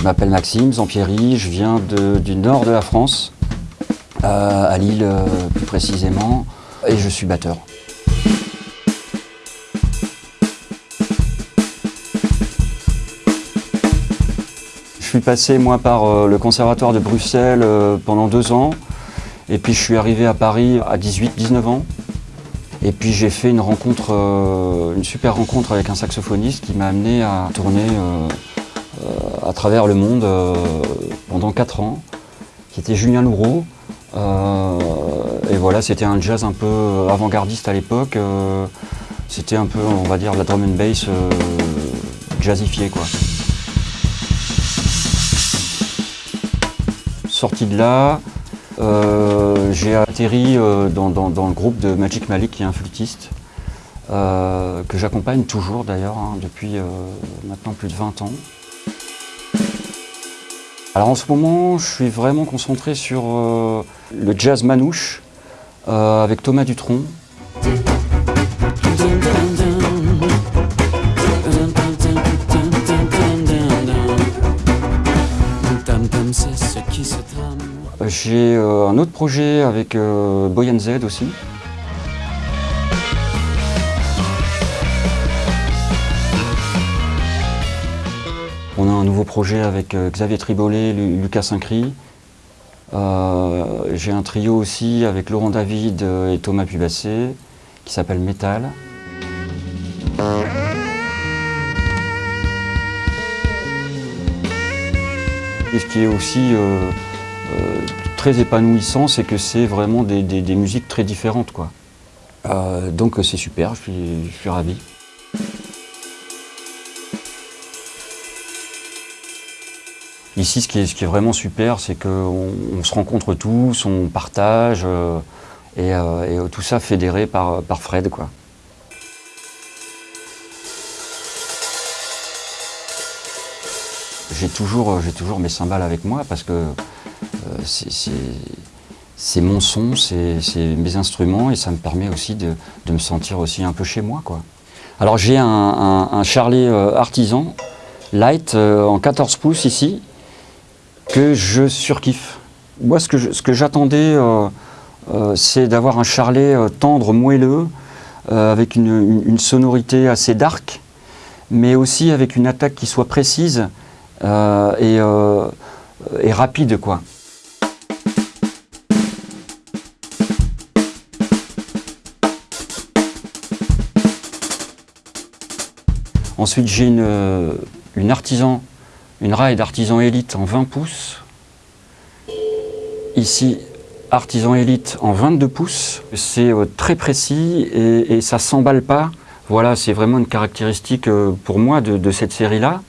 Je m'appelle Maxime Zampieri, je viens du nord de la France, à Lille plus précisément, et je suis batteur. Je suis passé moi par euh, le conservatoire de Bruxelles euh, pendant deux ans et puis je suis arrivé à Paris à 18-19 ans et puis j'ai fait une rencontre, euh, une super rencontre avec un saxophoniste qui m'a amené à tourner à travers le monde pendant quatre ans, qui était Julien Loureau. et voilà, c'était un jazz un peu avant-gardiste à l'époque. c'était un peu, on va dire, la drum and bass jazzifiée quoi. Sorti de là, euh, j'ai atterri euh, dans, le groupe de Magic Malik, qui est un flûtiste, euh, que j'accompagne toujours d'ailleurs, hein, depuis maintenant plus de 20 ans. Alors en ce moment, je suis vraiment concentré sur le jazz manouche, avec Thomas Dutronc, J'ai euh, un autre projet avec euh, Boyan Z aussi. On a un nouveau projet avec euh, Xavier Tribolet, Lucas Sincry. J'ai un trio aussi avec Laurent David et Thomas Pubassé qui s'appelle Metal. Et ce qui est aussi très épanouissant, c'est que c'est vraiment des, musiques très différentes. Quoi. Euh, donc c'est super, je suis, ravi. Ici, ce qui est, vraiment super, c'est qu'on se rencontre tous, on partage, euh, euh, et, tout ça fédéré par, Fred. J'ai toujours, toujours mes cymbales avec moi parce que c'est mon son, c'est mes instruments et ça me permet aussi de, me sentir aussi un peu chez moi. Alors j'ai un, un, Charlet euh, artisan light euh, en 14 pouces ici que je surkiffe. Moi ce que j'attendais euh, c'est d'avoir un Charlet tendre, moelleux, avec une, sonorité assez dark, mais aussi avec une attaque qui soit précise et, rapide. quoi. Ensuite, j'ai euh, une, artisan, une rail artisan élite en 20 pouces. Ici, artisan élite en 22 pouces. C'est euh, très précis et, ça ne s'emballe pas. Voilà, c'est vraiment une caractéristique euh, pour moi de, cette série-là.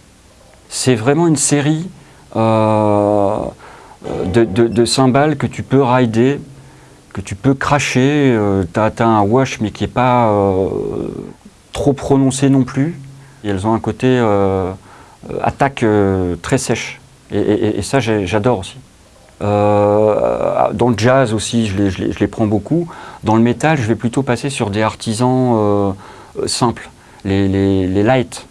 C'est vraiment une série de, de, cymbales que tu peux rider, que tu peux cracher. tu as, un wash mais qui n'est pas trop prononcé non plus elles ont un côté euh, euh, attaque euh, très sèche. Et, ça, j'adore aussi. dans le jazz aussi, je les, prends beaucoup. Dans le métal, je vais plutôt passer sur des artisans simples, les, light,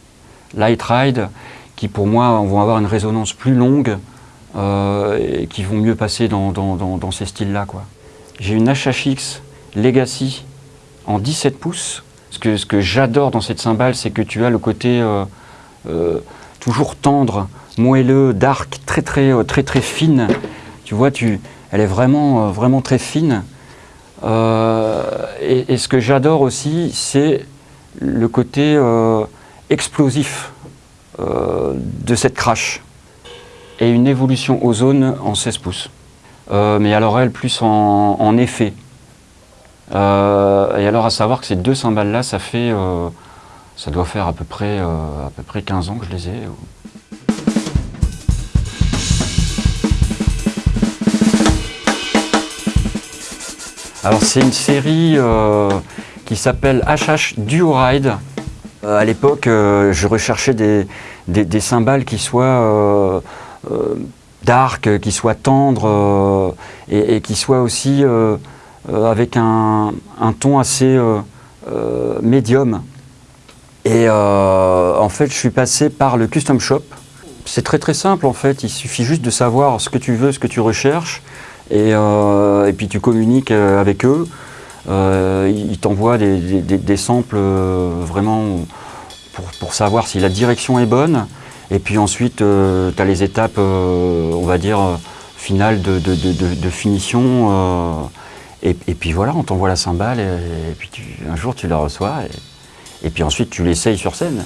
light ride, qui pour moi vont avoir une résonance plus longue et qui vont mieux passer dans, ces styles-là. J'ai une HHX Legacy en 17 pouces, ce que, ce que j'adore dans cette cymbale, c'est que tu as le côté euh, euh, toujours tendre, moelleux, dark, très très euh, très très fine. Tu vois, tu, elle est vraiment vraiment très fine. Et, ce que j'adore aussi, c'est le côté explosif de cette crash et une évolution ozone en 16 pouces. mais alors elle plus en, en effet. Euh, et alors à savoir que ces deux cymbales-là, ça fait, euh, ça doit faire à peu, près, euh, à peu près 15 ans que je les ai. Alors c'est une série qui s'appelle HH Duo Ride. à l'époque, je recherchais des, des, cymbales qui soient dark, qui soient tendres et, et, qui soient aussi euh, avec un, ton assez euh, euh, médium. Et en fait, je suis passé par le Custom Shop, C'est très très simple en fait, il suffit juste de savoir ce que tu veux, ce que tu recherches, et, euh, puis tu communiques euh, avec eux. Euh, ils t'envoient des, samples euh, vraiment pour, savoir si la direction est bonne. Et puis ensuite, tu as les étapes, euh, on va dire, euh, finales de, finition. euh, et, puis voilà, on t'envoie la cymbale et, puis un jour tu la reçois. Et puis ensuite tu l'essayes sur scène.